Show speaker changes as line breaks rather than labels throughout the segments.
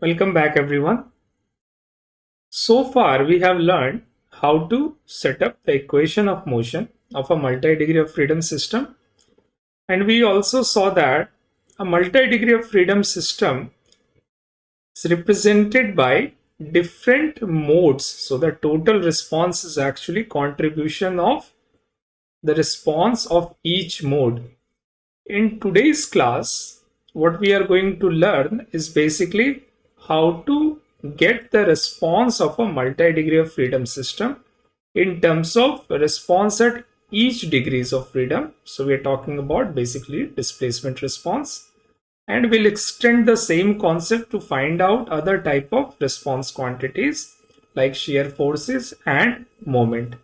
Welcome back everyone. So far we have learned how to set up the equation of motion of a multi-degree of freedom system. And we also saw that a multi-degree of freedom system is represented by different modes. So the total response is actually contribution of the response of each mode. In today's class what we are going to learn is basically how to get the response of a multi-degree of freedom system in terms of response at each degrees of freedom. So we are talking about basically displacement response. And we'll extend the same concept to find out other type of response quantities like shear forces and moment.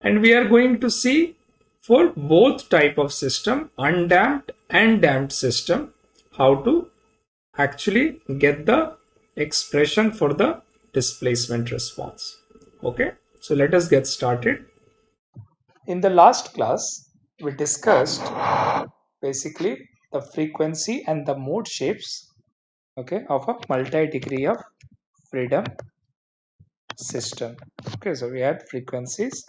And we are going to see for both type of system undamped and damped system how to actually get the expression for the displacement response. Okay? So let us get started. In the last class we discussed basically the frequency and the mode shapes okay of a multi-degree of freedom system. Okay so we had frequencies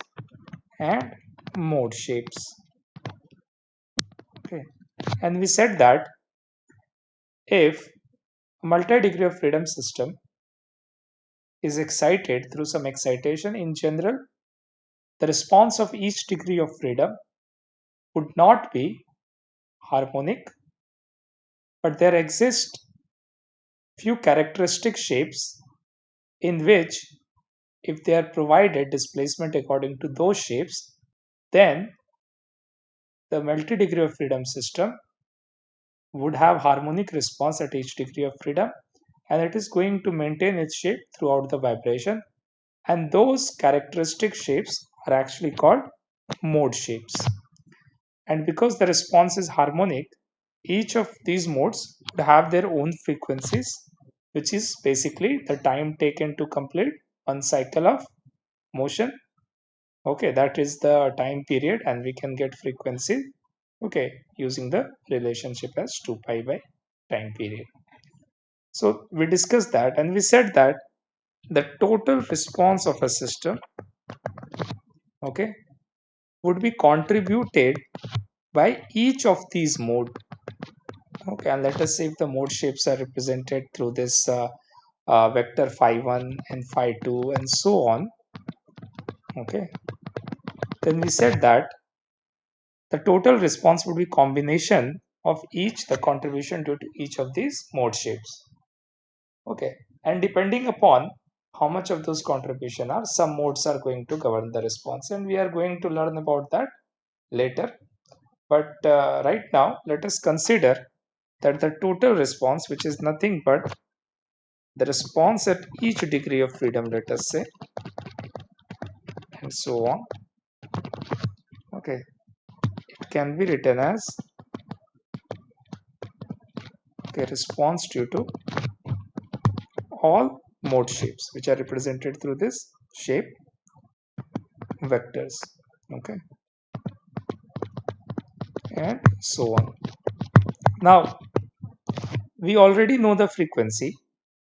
and mode shapes. Okay. And we said that if multi-degree of freedom system is excited through some excitation in general the response of each degree of freedom would not be harmonic but there exist few characteristic shapes in which if they are provided displacement according to those shapes then the multi-degree of freedom system would have harmonic response at each degree of freedom and it is going to maintain its shape throughout the vibration. And those characteristic shapes are actually called mode shapes. And because the response is harmonic each of these modes would have their own frequencies which is basically the time taken to complete one cycle of motion. Okay that is the time period and we can get frequency okay using the relationship as 2 pi by time period. So we discussed that and we said that the total response of a system okay would be contributed by each of these mode. Okay and let us say if the mode shapes are represented through this uh, uh, vector phi 1 and phi 2 and so on okay then we said that the total response would be combination of each the contribution due to each of these mode shapes. Okay, and depending upon how much of those contribution are, some modes are going to govern the response and we are going to learn about that later. But uh, right now, let us consider that the total response, which is nothing but the response at each degree of freedom, let us say, and so on. Okay, can be written as okay, response due to all mode shapes which are represented through this shape vectors okay? And so on. Now we already know the frequency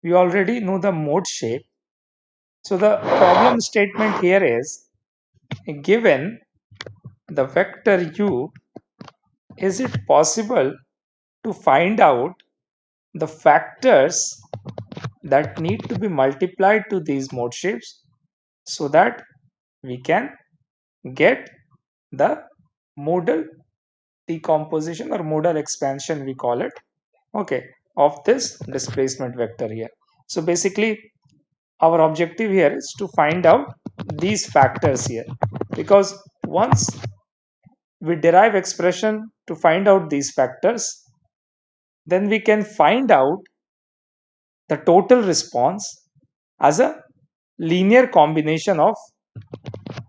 we already know the mode shape. So the problem statement here is given the vector u, is it possible to find out the factors that need to be multiplied to these mode shapes so that we can get the modal decomposition or modal expansion we call it okay of this displacement vector here. So basically our objective here is to find out these factors here because once we derive expression to find out these factors, then we can find out the total response as a linear combination of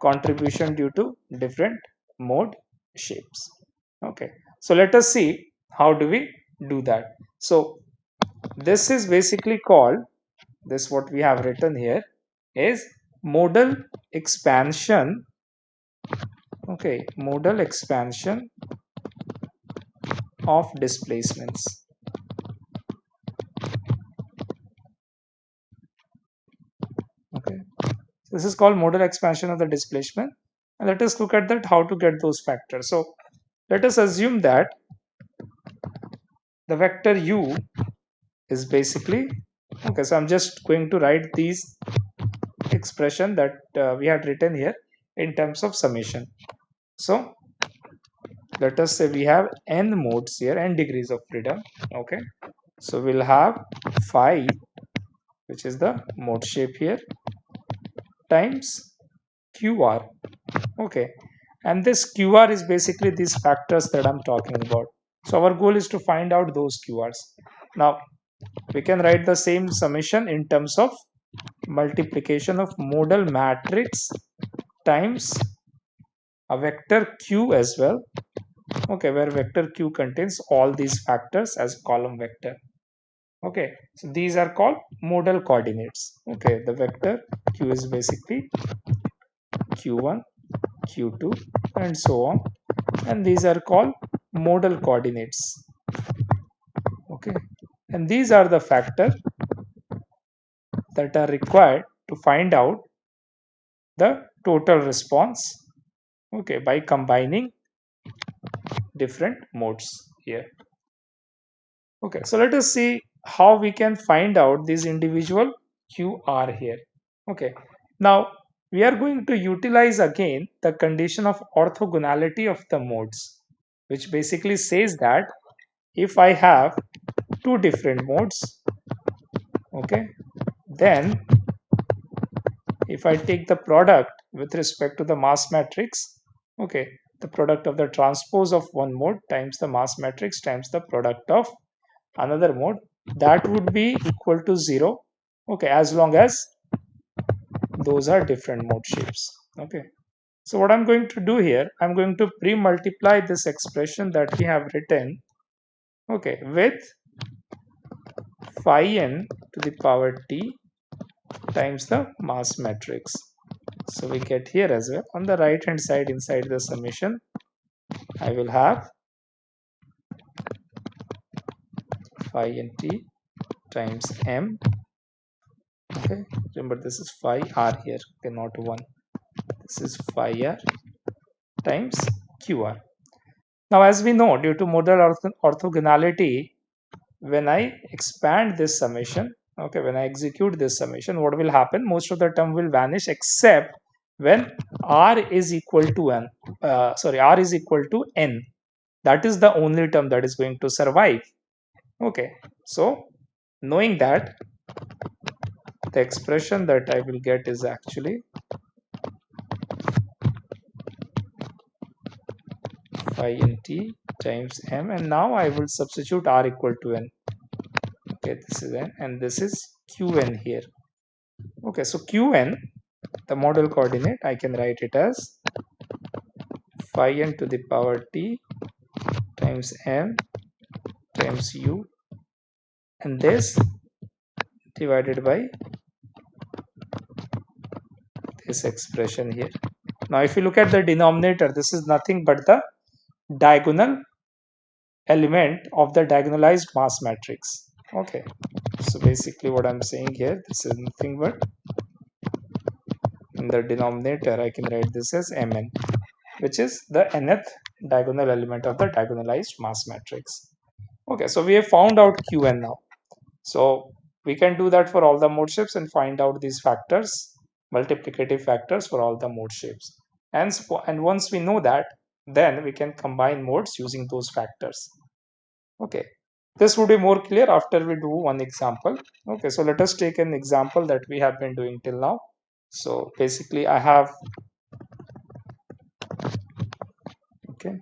contribution due to different mode shapes. Okay, so let us see how do we do that. So this is basically called this what we have written here is modal expansion okay modal expansion of displacements. Okay this is called modal expansion of the displacement. And let us look at that how to get those factors. So let us assume that the vector u is basically okay so i'm just going to write these expression that uh, we had written here in terms of summation so let us say we have n modes here n degrees of freedom okay? So we'll have phi which is the mode shape here times qr okay? And this qr is basically these factors that i'm talking about. So our goal is to find out those qrs now we can write the same summation in terms of multiplication of modal matrix times a vector q as well. Okay where vector q contains all these factors as column vector. Okay so these are called modal coordinates. Okay the vector q is basically q1 q2 and so on. And these are called modal coordinates. Okay and these are the factor that are required to find out the total response okay by combining different modes here okay so let us see how we can find out these individual QR here. Okay, now we are going to utilize again the condition of orthogonality of the modes, which basically says that if I have two different modes, okay, then if I take the product with respect to the mass matrix, okay, the product of the transpose of one mode times the mass matrix times the product of another mode that would be equal to 0 okay as long as those are different mode shapes. Okay so what i'm going to do here i'm going to pre-multiply this expression that we have written okay with phi n to the power t times the mass matrix so we get here as well. On the right hand side inside the summation i will have phi n t times m. Okay. Remember this is phi r here. Okay not 1 this is phi r times qr now as we know due to modal orth orthogonality when i expand this summation okay when i execute this summation what will happen? Most of the term will vanish except when r is equal to n uh, sorry r is equal to n. That is the only term that is going to survive. Okay so knowing that the expression that I will get is actually phi n t times m and now I will substitute r equal to n. Okay this is n and this is qn here. Okay so qn the modal coordinate I can write it as phi n to the power t times m times u and this divided by this expression here. Now if you look at the denominator this is nothing but the diagonal element of the diagonalized mass matrix. Okay. So basically what i'm saying here this is nothing but in the denominator i can write this as mn which is the nth diagonal element of the diagonalized mass matrix okay so we have found out qn now so we can do that for all the mode shapes and find out these factors, multiplicative factors for all the mode shapes. And, and once we know that, then we can combine modes using those factors. Okay, this would be more clear after we do one example. Okay, so let us take an example that we have been doing till now. So basically I have, okay,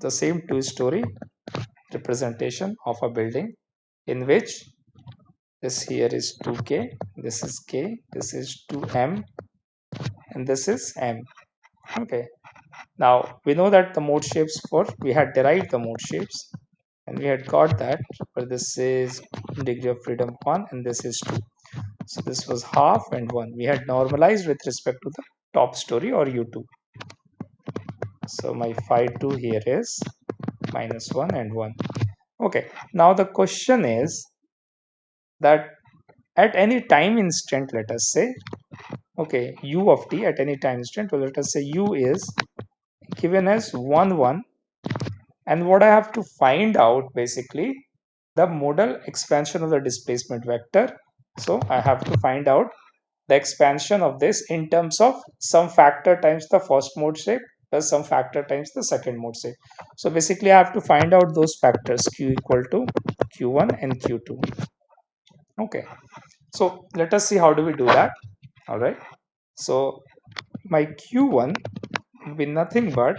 the same two-story representation of a building in which this here is 2k this is k this is 2m and this is m. Okay. Now we know that the mode shapes for we had derived the mode shapes and we had got that where this is degree of freedom 1 and this is 2 so this was half and 1 we had normalized with respect to the top story or u2 so my phi 2 here is minus 1 and 1 okay. Now the question is that at any time instant let us say okay u of t at any time instant so let us say u is given as 1 1 and what I have to find out basically the modal expansion of the displacement vector so I have to find out the expansion of this in terms of some factor times the first mode shape plus some factor times the second mode shape. So basically I have to find out those factors q equal to q1 and q2. Okay, so let us see how do we do that. All right, so my q1 will be nothing but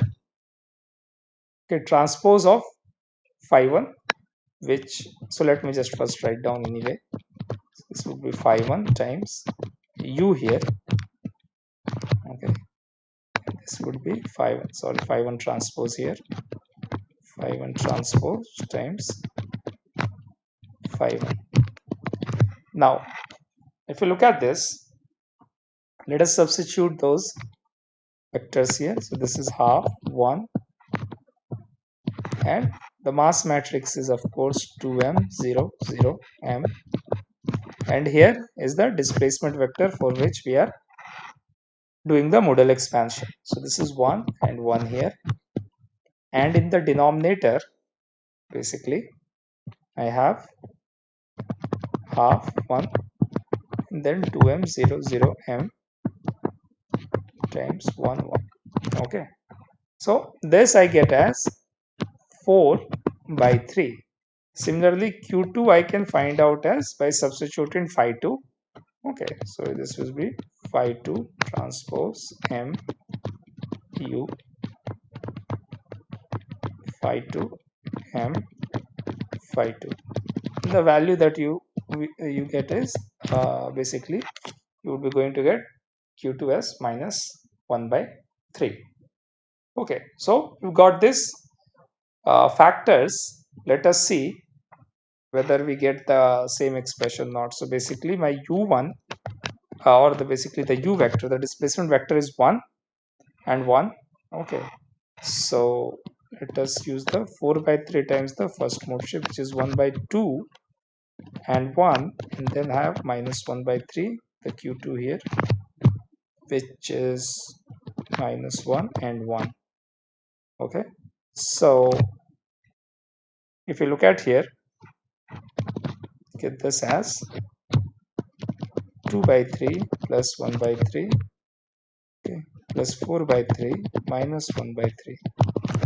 okay, transpose of phi 1 which so let me just first write down anyway this would be phi 1 times u here. Okay. This would be phi 1 sorry phi 1 transpose here. Phi 1 transpose times phi 1 now if you look at this let us substitute those vectors here. So this is half 1 and the mass matrix is of course 2m 0 0 m and here is the displacement vector for which we are doing the modal expansion. So this is 1 and 1 here. And in the denominator basically I have half 1 and then 2m 0 0 m times 1 1 okay. So this I get as 4 by 3 Similarly, Q2 I can find out as by substituting phi 2. Okay, so this will be phi 2 transpose M U phi 2 M phi 2. The value that you you get is uh, basically you would be going to get Q2 as minus 1 by 3. Okay, so you got this uh, factors. Let us see whether we get the same expression or not. So basically my u1 uh, or the basically the u vector the displacement vector is 1 and 1 okay. So let us use the 4 by 3 times the first mode shape which is 1 by 2 and 1 and then have minus 1 by 3 the q2 here which is minus 1 and 1 okay. So if you look at here get this as 2 by 3 plus 1 by 3 okay plus 4 by 3 minus 1 by 3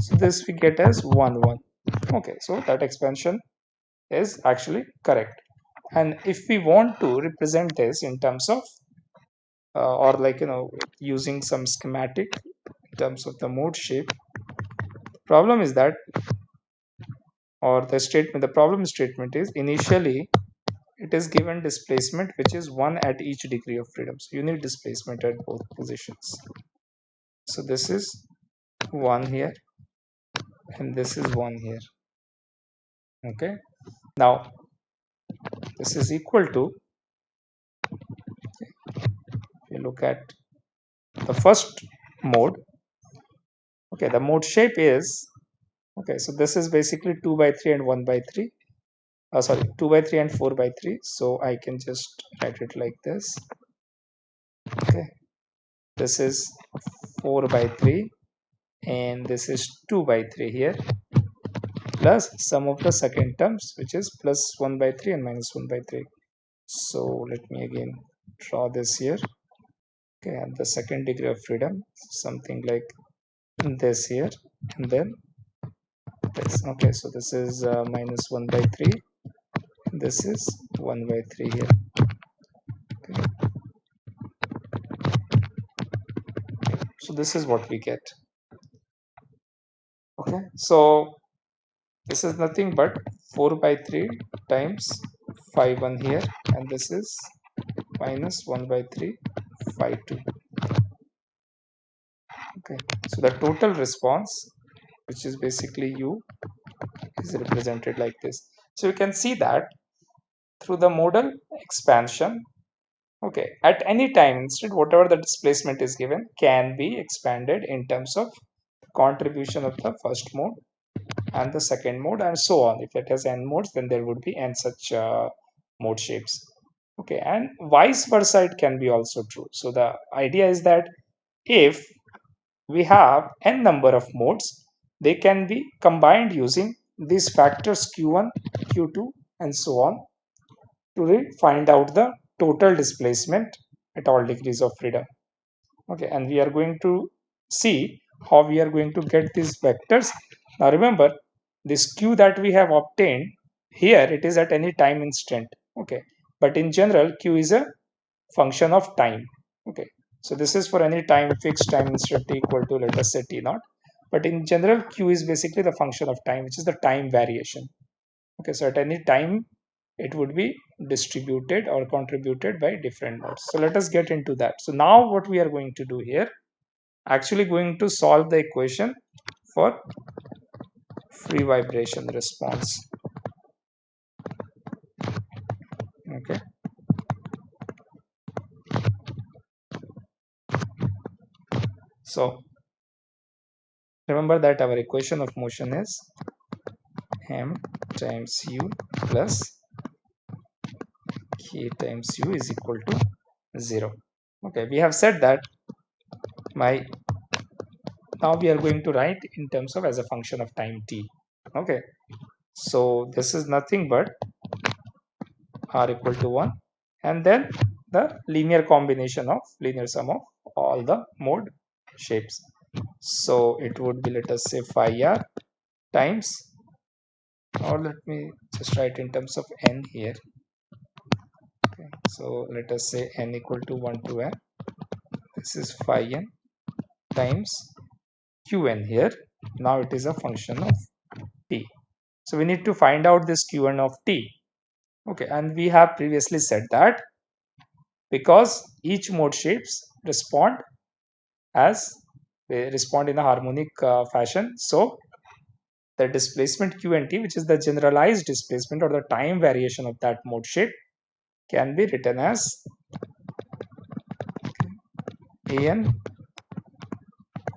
so this we get as 1 1 okay so that expansion is actually correct. And if we want to represent this in terms of uh, or like you know using some schematic in terms of the mode shape the problem is that or the statement the problem statement is initially it is given displacement which is 1 at each degree of freedom. So you need displacement at both positions. So this is 1 here and this is 1 here. Okay. Now this is equal to you look at the first mode okay the mode shape is okay so this is basically 2 by 3 and 1 by 3 uh, sorry 2 by 3 and 4 by 3 so I can just write it like this. Okay this is 4 by 3 and this is 2 by 3 here plus sum of the second terms which is plus 1 by 3 and minus 1 by 3 so let me again draw this here. Okay and the second degree of freedom something like this here and then this okay so this is uh, minus 1 by 3 this is 1 by 3 here. Okay. so this is what we get. Okay so this is nothing but 4 by 3 times phi 1 here and this is minus 1 by 3 phi 2 okay so the total response which is basically u is represented like this. So you can see that through the modal expansion okay at any time instead whatever the displacement is given can be expanded in terms of contribution of the first mode and the second mode and so on. If it has n modes then there would be n such uh, mode shapes. Okay and vice versa it can be also true. So the idea is that if we have n number of modes they can be combined using these factors q1 q2 and so on to find out the total displacement at all degrees of freedom. Okay and we are going to see how we are going to get these vectors. Now remember this q that we have obtained here it is at any time instant. Okay but in general q is a function of time. Okay so this is for any time fixed time instant t equal to let us say t naught but in general q is basically the function of time which is the time variation okay so at any time it would be distributed or contributed by different modes. So let us get into that. So now what we are going to do here, actually going to solve the equation for free vibration response. Okay. So remember that our equation of motion is m times u plus k times u is equal to 0 okay we have said that my now we are going to write in terms of as a function of time t. Okay so this is nothing but r equal to 1 and then the linear combination of linear sum of all the mode shapes so it would be let us say phi r times. Or let me just write in terms of n here. So let us say n equal to 1 to n. This is phi n times qn here. Now it is a function of t. So we need to find out this qn of t. Okay. And we have previously said that because each mode shapes respond as respond in a harmonic uh, fashion. So the displacement q and t which is the generalized displacement or the time variation of that mode shape can be written as an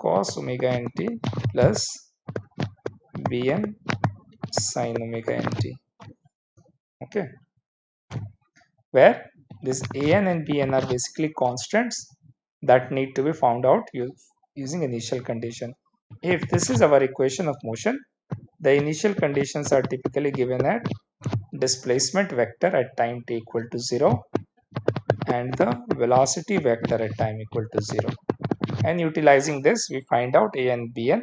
cos omega nt plus bn sin omega nt okay. Where this an and bn are basically constants that need to be found out using initial condition. If this is our equation of motion the initial conditions are typically given at displacement vector at time t equal to 0 and the velocity vector at time equal to 0 and utilizing this we find out a and bn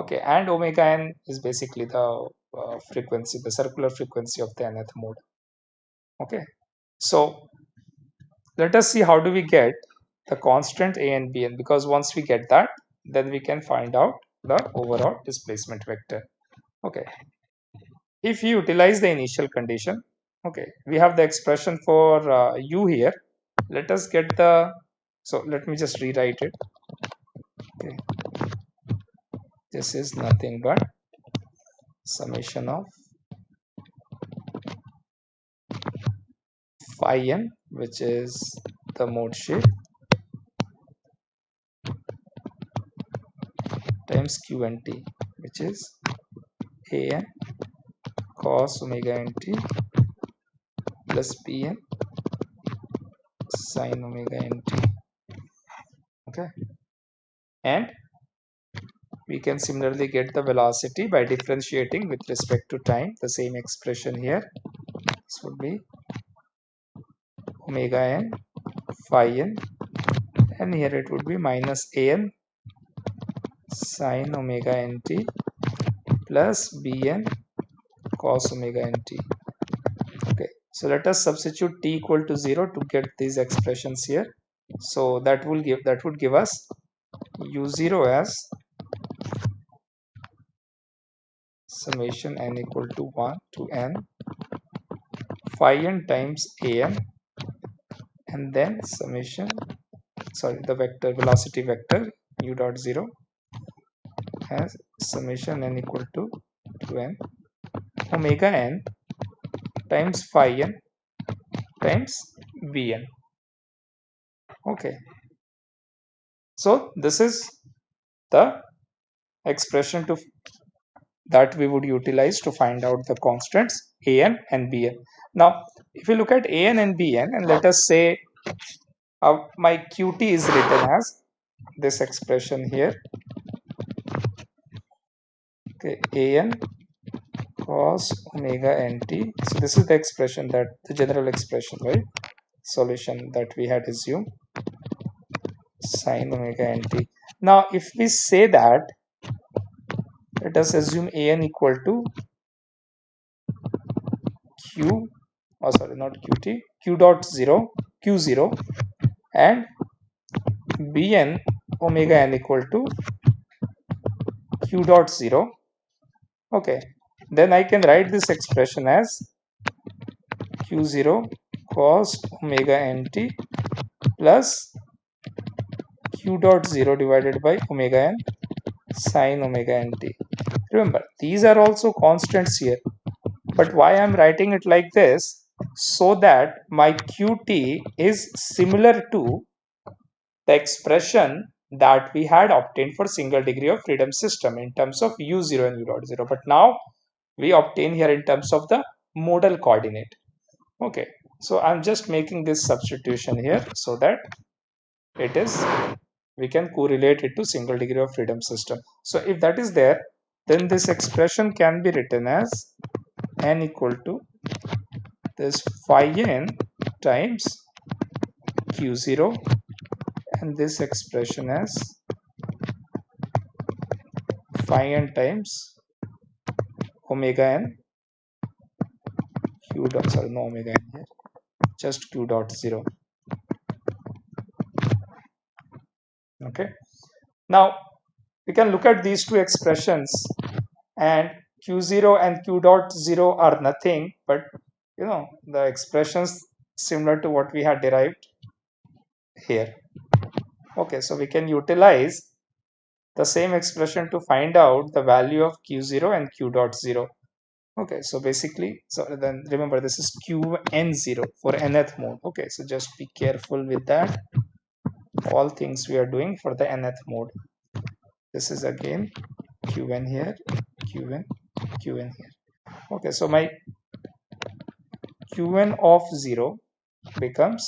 okay and omega n is basically the uh, frequency the circular frequency of the nth mode. Okay so let us see how do we get the constant a and bn because once we get that then we can find out the overall displacement vector. Okay. If you utilize the initial condition okay we have the expression for uh, u here. Let us get the so let me just rewrite it. Okay. This is nothing but summation of phi n which is the mode shape times q and t which is a n cos omega nt plus bn sin omega nt okay. And we can similarly get the velocity by differentiating with respect to time. The same expression here. This would be omega n phi n. And here it would be minus an sin omega nt plus bn cos omega nt okay so let us substitute t equal to 0 to get these expressions here. So that will give that would give us u0 as summation n equal to 1 to n phi n times an and then summation sorry the vector velocity vector u dot 0 as summation n equal to 2n omega n times phi n times bn okay. So this is the expression to that we would utilize to find out the constants an and bn Now, if you look at an and bn and let us say uh, my qt is written as this expression here an cos omega nt so this is the expression that the general expression right? Solution that we had assumed. Sine omega nt now if we say that let us assume an equal to q oh sorry not qt q dot 0 q0 and bn omega n equal to q dot 0 okay then I can write this expression as q0 cos omega nt plus q dot 0 divided by omega n sine omega nt. Remember, these are also constants here. But why I'm writing it like this? So that my qt is similar to the expression that we had obtained for single degree of freedom system in terms of u0 and u dot 0. But now we obtain here in terms of the modal coordinate okay so i'm just making this substitution here so that it is we can correlate it to single degree of freedom system so if that is there then this expression can be written as n equal to this phi n times q0 and this expression as phi n times omega n. Q dot sorry no omega n here just q dot 0 okay. Now we can look at these two expressions and q0 and q dot 0 are nothing but you know the expressions similar to what we had derived here okay so we can utilize the same expression to find out the value of q0 and q dot 0 okay so basically so then remember this is qn0 for nth mode. Okay so just be careful with that. All things we are doing for the nth mode. This is again qn here qn qn here. Okay so my qn of 0 becomes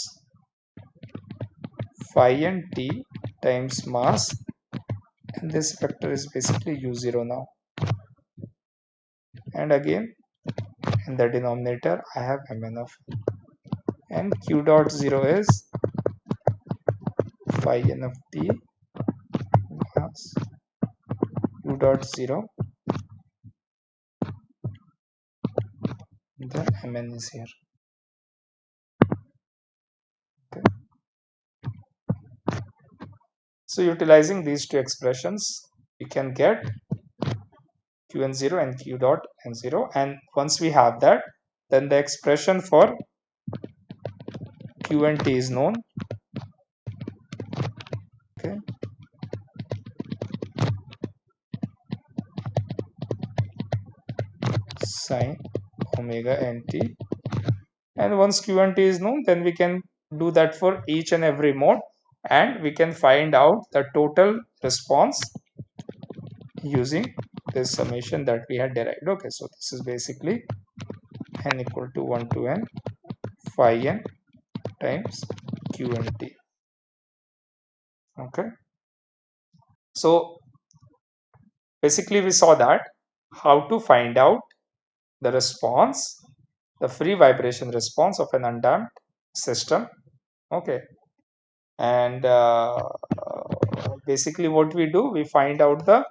phi n t times mass. And this vector is basically u0 now. And again in the denominator I have mn of and q dot 0 is phi n of t plus q dot 0 the mn is here okay so utilizing these two expressions we can get qn0 and q dot n0 and once we have that then the expression for q and t is known. Okay. Sine omega nt and once q and t is known then we can do that for each and every mode and we can find out the total response using this summation that we had derived. Okay so this is basically n equal to 1 to n phi n times q and t. Okay. So basically we saw that how to find out the response the free vibration response of an undamped system. Okay and uh, basically what we do we find out the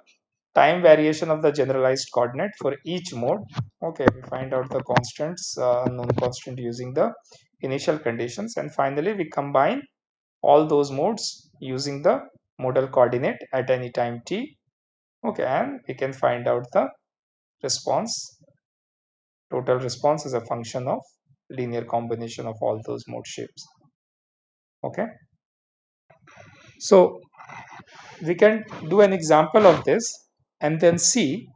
time variation of the generalized coordinate for each mode. Okay we find out the constants uh, known constant using the initial conditions. And finally we combine all those modes using the modal coordinate at any time t. Okay and we can find out the response. Total response is a function of linear combination of all those mode shapes. Okay so we can do an example of this and then see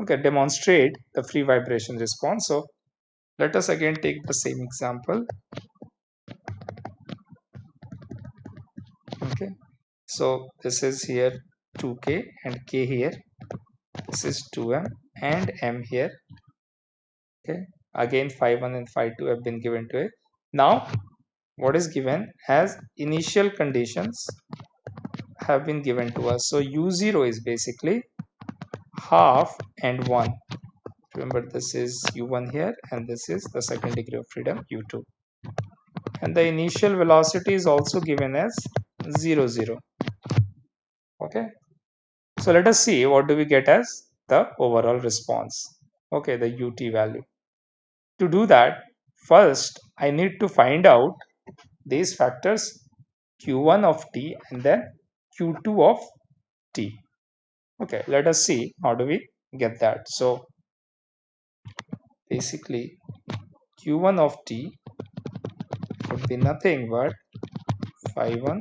okay demonstrate the free vibration response. So let us again take the same example. Okay. So this is here 2k and k here. This is 2m and m here. Okay. Again phi1 and phi2 have been given to it. Now what is given as initial conditions have been given to us. So u0 is basically half and 1 remember this is u1 here and this is the second degree of freedom u2 and the initial velocity is also given as 0 0 okay? So let us see what do we get as the overall response. Okay the ut value. To do that first i need to find out these factors q1 of t and then q2 of t. Okay let us see how do we get that. So basically q1 of t would be nothing but phi 1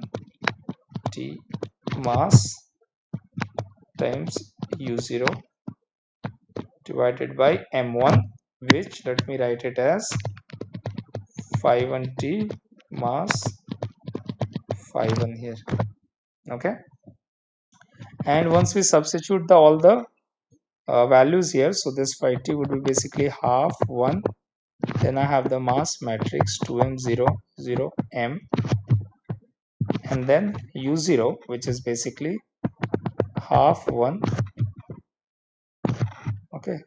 t mass times u0 divided by m1 which let me write it as phi 1 t mass phi 1 here. Okay? And once we substitute the all the uh, values here so this phi t would be basically half 1 then I have the mass matrix 2m 0 0 m. And then u0 which is basically half 1 okay?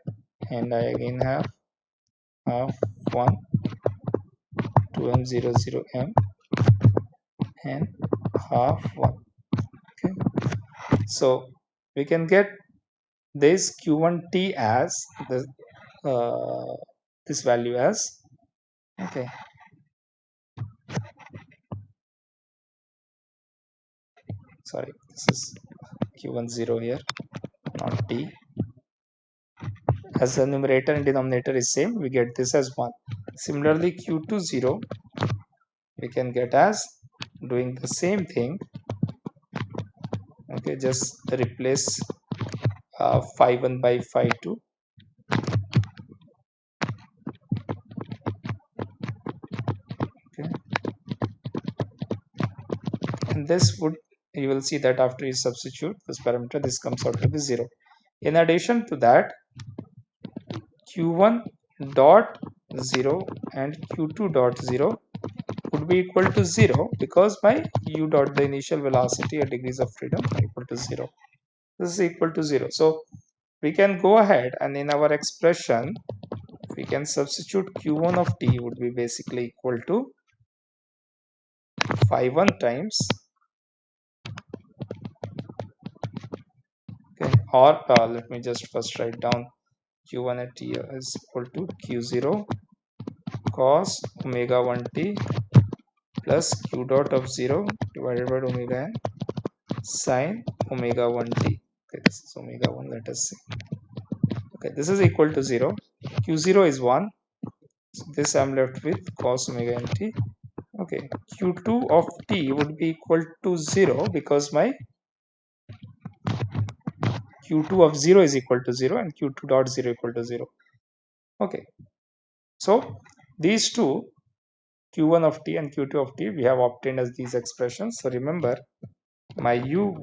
And I again have half 1 2m 0 0 m and half 1 okay. So we can get this q1t as the uh, this value as okay. Sorry this is q1 0 here not t as the numerator and denominator is same we get this as 1 similarly q2 0 we can get as doing the same thing. Okay just replace uh, phi 1 by phi 2 okay. And this would you will see that after you substitute this parameter this comes out to be 0 in addition to that q1 dot 0 and q2 dot 0 would be equal to 0 because my u dot the initial velocity or degrees of freedom equal to 0 this is equal to 0 so we can go ahead and in our expression we can substitute q1 of t would be basically equal to phi 1 times okay or uh, let me just first write down q1 at t is equal to q0 cos omega 1 t plus q dot of 0 divided by omega n sine omega 1 t. Okay this is omega 1 let us see okay this is equal to 0 q0 is 1 so this i'm left with cos omega n t. Okay q2 of t would be equal to 0 because my q2 of 0 is equal to 0 and q2 dot 0 equal to 0 okay. So these two q1 of t and q2 of t we have obtained as these expressions. So remember my u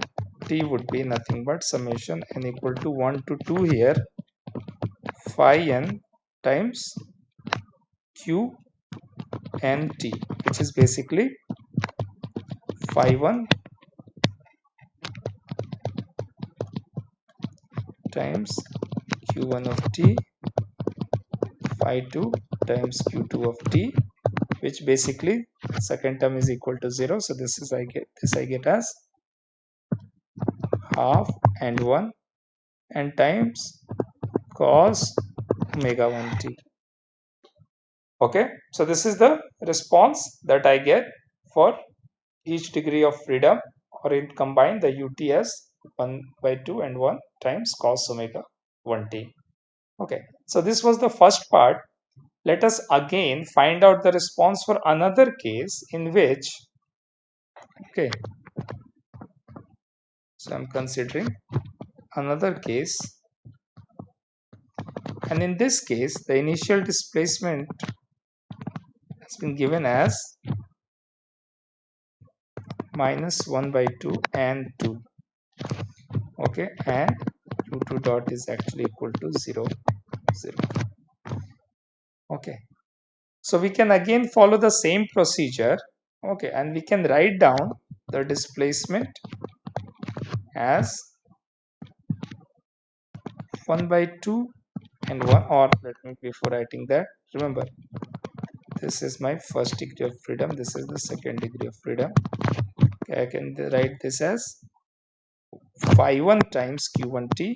t would be nothing but summation n equal to 1 to 2 here phi n times q n t which is basically phi 1 times q1 of t phi 2 times q2 of t which basically second term is equal to 0 so this is i get this i get as half and 1 and times cos omega 1 t. Okay? So this is the response that i get for each degree of freedom or in combine the uts 1 by 2 and 1 times cos omega 1t. Okay, so this was the first part. Let us again find out the response for another case in which, okay, so I'm considering another case and in this case the initial displacement has been given as minus 1 by 2 and 2 okay and u2 dot is actually equal to 0 0 okay. So we can again follow the same procedure. Okay and we can write down the displacement as 1 by 2 and 1 or let me before writing that remember this is my first degree of freedom this is the second degree of freedom. Okay, I can write this as phi 1 times q1t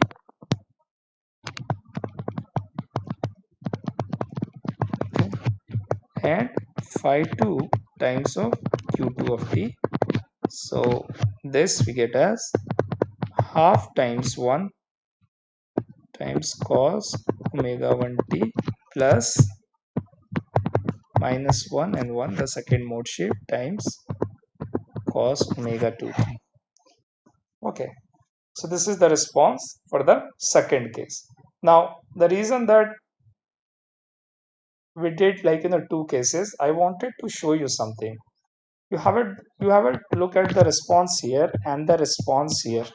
and phi 2 times of q2 of t. So this we get as half times 1 times cos omega 1t plus minus 1 and 1 the second mode shape times cos omega 2t okay so this is the response for the second case. Now the reason that we did like in the two cases i wanted to show you something. You have it you have a look at the response here and the response here.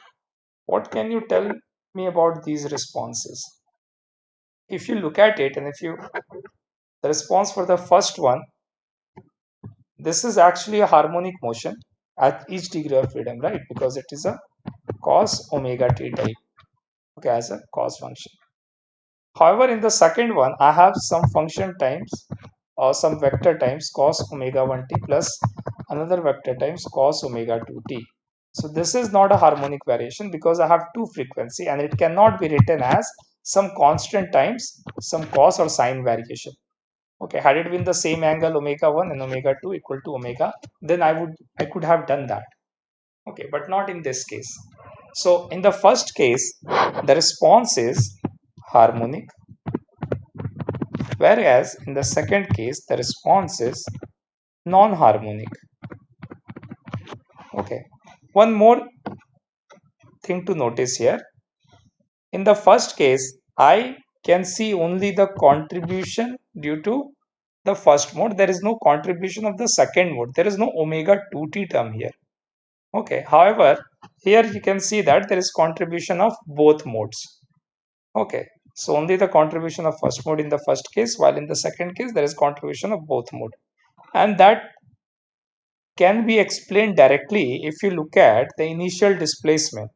What can you tell me about these responses? If you look at it and if you the response for the first one this is actually a harmonic motion at each degree of freedom right? Because it is a cos omega t type okay as a cos function However, in the second one, I have some function times or some vector times cos omega 1t plus another vector times cos omega 2t. So this is not a harmonic variation because I have two frequency and it cannot be written as some constant times some cos or sine variation. Okay, had it been the same angle omega 1 and omega 2 equal to omega, then I would I could have done that. Okay, but not in this case. So in the first case, the response is harmonic. Whereas in the second case the response is non-harmonic. Okay. One more thing to notice here. In the first case i can see only the contribution due to the first mode. There is no contribution of the second mode. There is no omega 2t term here. Okay. However here you can see that there is contribution of both modes okay so only the contribution of first mode in the first case, while in the second case, there is contribution of both mode. And that can be explained directly if you look at the initial displacement.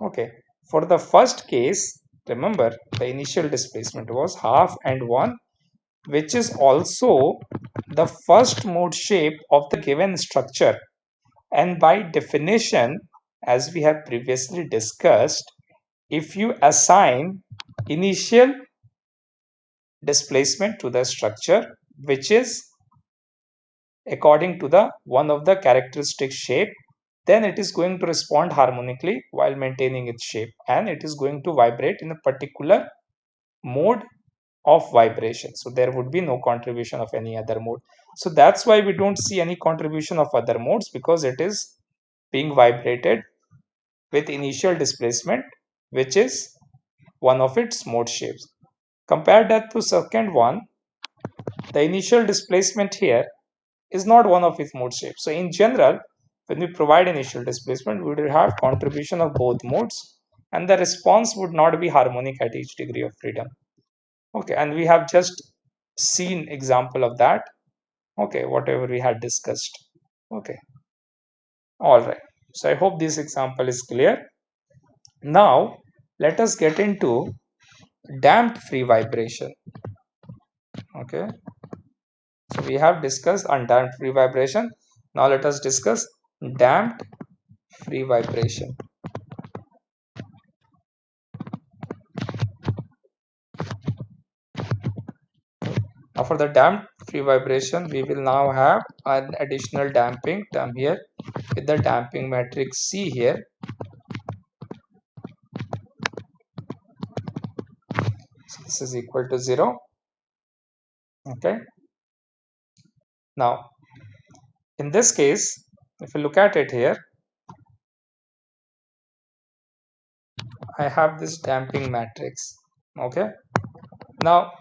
Okay, for the first case, remember the initial displacement was half and 1 which is also the first mode shape of the given structure and by definition as we have previously discussed if you assign initial displacement to the structure which is according to the one of the characteristic shape then it is going to respond harmonically while maintaining its shape and it is going to vibrate in a particular mode of vibration. So there would be no contribution of any other mode. So that's why we don't see any contribution of other modes because it is being vibrated with initial displacement which is one of its mode shapes. Compare that to second one, the initial displacement here is not one of its mode shapes. So in general, when we provide initial displacement, we will have contribution of both modes and the response would not be harmonic at each degree of freedom. Okay, and we have just seen example of that. Okay, whatever we had discussed. Okay. All right. So I hope this example is clear. Now, let us get into damped free vibration. Okay. So we have discussed undamped free vibration. Now let us discuss damped free vibration. Now for the damped free vibration we will now have an additional damping term here with the damping matrix c here. So this is equal to 0 okay. Now in this case if you look at it here I have this damping matrix. Okay. Now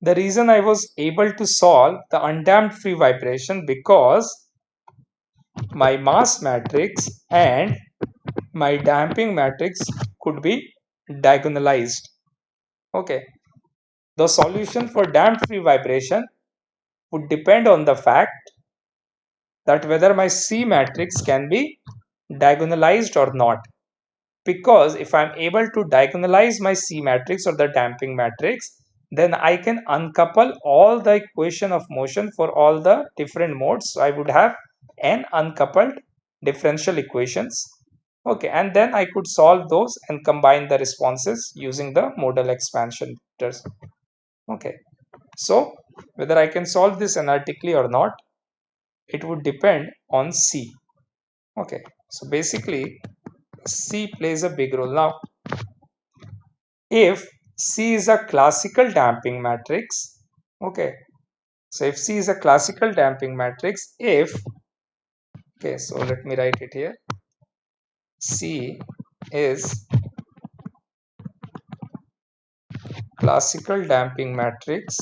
the reason I was able to solve the undamped free vibration because my mass matrix and my damping matrix could be diagonalized okay the solution for damped free vibration would depend on the fact that whether my C matrix can be diagonalized or not. Because if I'm able to diagonalize my C matrix or the damping matrix, then I can uncouple all the equation of motion for all the different modes. So I would have n uncoupled differential equations. Okay, and then I could solve those and combine the responses using the modal expansion vectors. Okay, so whether I can solve this analytically or not, it would depend on C. Okay, so basically C plays a big role. Now, if C is a classical damping matrix, okay, so if C is a classical damping matrix, if, okay, so let me write it here, C is classical damping matrix.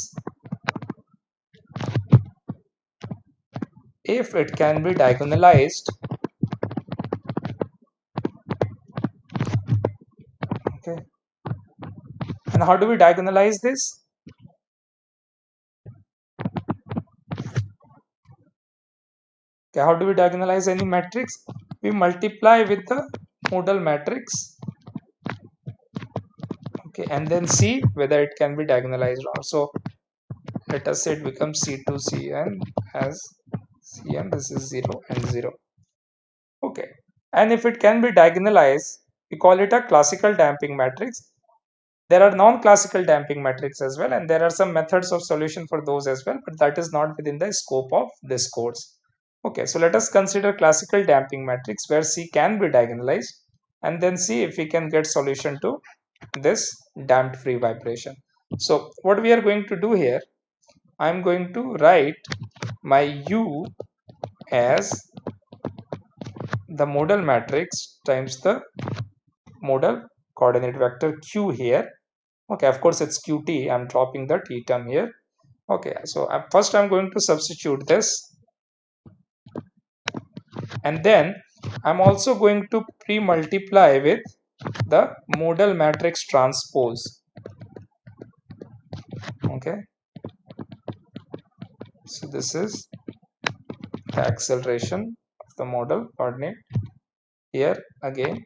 If it can be diagonalized okay. And how do we diagonalize this okay how do we diagonalize any matrix? We multiply with the modal matrix. Okay and then see whether it can be diagonalized or so let us say it becomes c2 cn as cn this is 0 and 0 okay and if it can be diagonalized we call it a classical damping matrix. There are non-classical damping matrices as well and there are some methods of solution for those as well but that is not within the scope of this course okay so let us consider classical damping matrix where c can be diagonalized and then see if we can get solution to this damped free vibration. So what we are going to do here i'm going to write my u as the modal matrix times the modal coordinate vector q here. Okay of course it's qt i'm dropping the t term here. Okay so first i'm going to substitute this and then i'm also going to pre-multiply with the modal matrix transpose. Okay. So this is the acceleration of the modal. Coordinate here again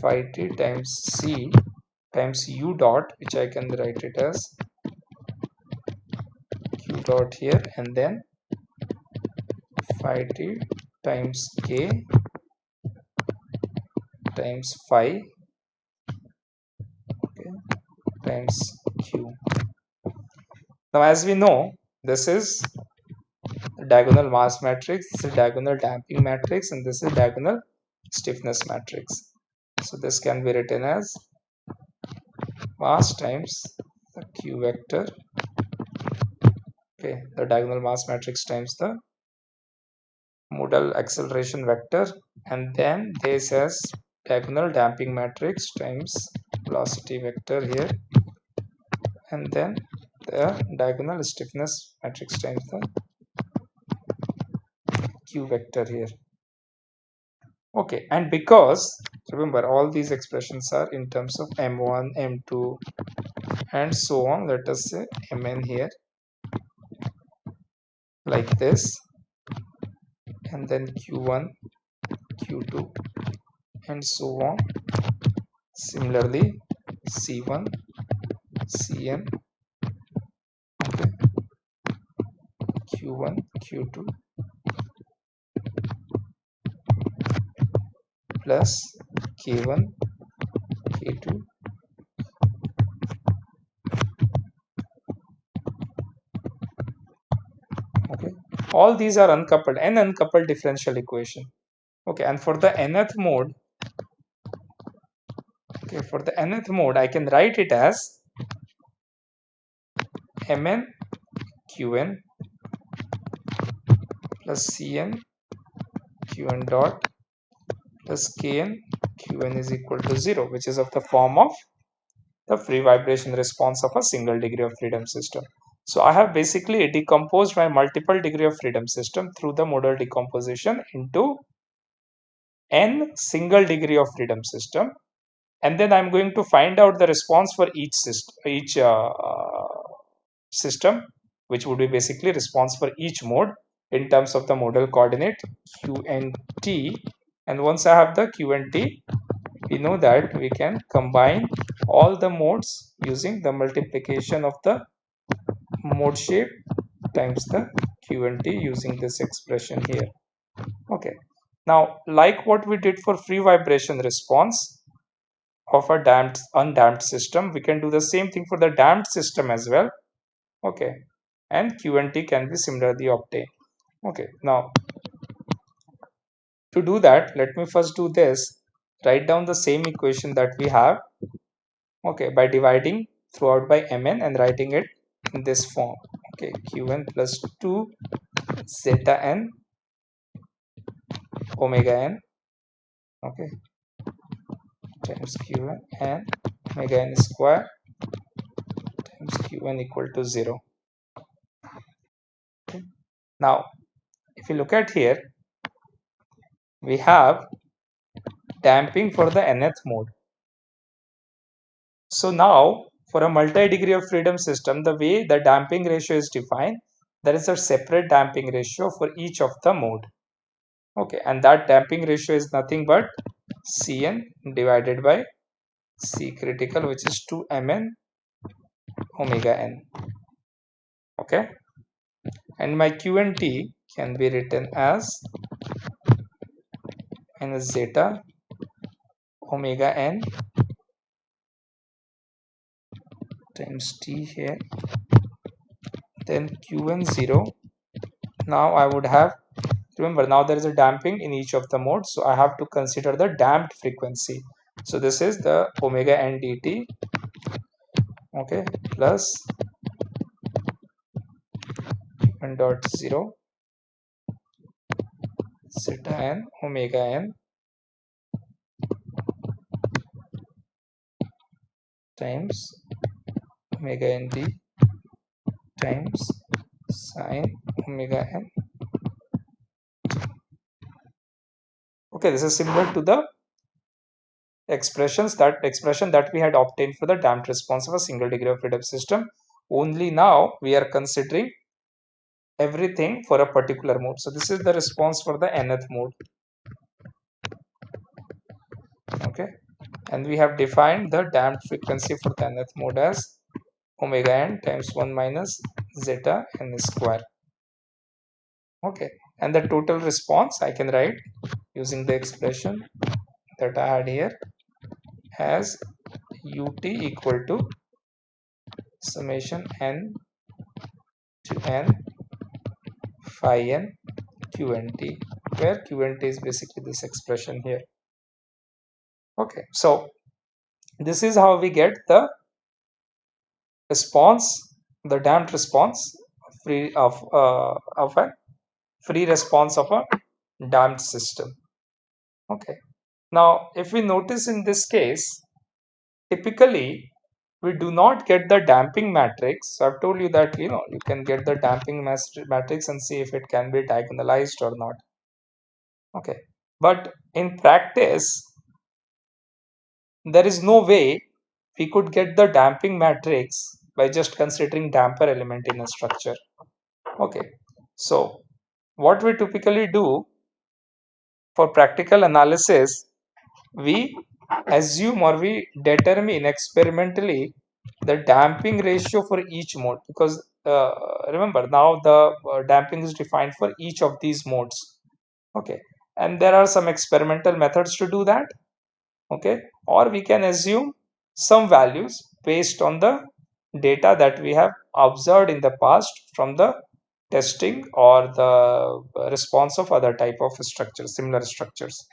phi t times c times u dot which I can write it as q dot here and then phi t times k times phi okay, times q. Now as we know this is diagonal mass matrix, this is diagonal damping matrix and this is diagonal stiffness matrix. So this can be written as mass times the q vector okay the diagonal mass matrix times the modal acceleration vector and then this as diagonal damping matrix times velocity vector here. And then the diagonal stiffness matrix times the q vector here. Okay and because remember all these expressions are in terms of m1 m2 and so on let us say mn here like this and then q1 q2 and so on. Similarly c1 cn okay. Q1 q2 plus k1 k2 okay all these are uncoupled n uncoupled differential equation okay and for the nth mode okay for the nth mode i can write it as mn qn plus cn qn dot plus kn qn is equal to 0 which is of the form of the free vibration response of a single degree of freedom system. So I have basically decomposed my multiple degree of freedom system through the modal decomposition into n single degree of freedom system. And then I'm going to find out the response for each system each uh, system which would be basically response for each mode in terms of the modal coordinate q and t. And once I have the q and t we know that we can combine all the modes using the multiplication of the mode shape times the q and t using this expression here. Okay. Now like what we did for free vibration response of a damped undamped system we can do the same thing for the damped system as well. Okay. And q and t can be similarly obtained. Okay. Now to do that let me first do this. Write down the same equation that we have okay by dividing throughout by mn and writing it in this form okay qn plus 2 zeta n omega n okay times qn and omega n square times qn equal to 0 okay. now if you look at here we have damping for the nth mode. So now for a multi-degree of freedom system, the way the damping ratio is defined, there is a separate damping ratio for each of the mode. Okay, and that damping ratio is nothing but Cn divided by C critical, which is 2 Mn omega n. Okay, and my Q and T can be written as minus zeta omega n times t here then qn 0 now I would have remember now there is a damping in each of the modes so I have to consider the damped frequency. So this is the omega n dt okay plus n dot 0 zeta n omega n times omega n d times sine omega n. Okay this is similar to the expressions that expression that we had obtained for the damped response of a single degree of freedom system. Only now we are considering everything for a particular mode. So this is the response for the nth mode. Okay and we have defined the damped frequency for the nth mode as omega n times 1 minus zeta n square. Okay and the total response I can write using the expression that I had here as ut equal to summation n to n phi n qnt where qnt is basically this expression here. Okay so this is how we get the response the damped response free of uh, of a free response of a damped system. Okay. Now if we notice in this case typically we do not get the damping matrix. So i've told you that you know you can get the damping matrix and see if it can be diagonalized or not. Okay. But in practice there is no way we could get the damping matrix by just considering damper element in a structure. Okay, so what we typically do for practical analysis, we assume or we determine experimentally the damping ratio for each mode because uh, remember now the uh, damping is defined for each of these modes. Okay. And there are some experimental methods to do that. Okay. Or we can assume some values based on the data that we have observed in the past from the testing or the response of other type of structures similar structures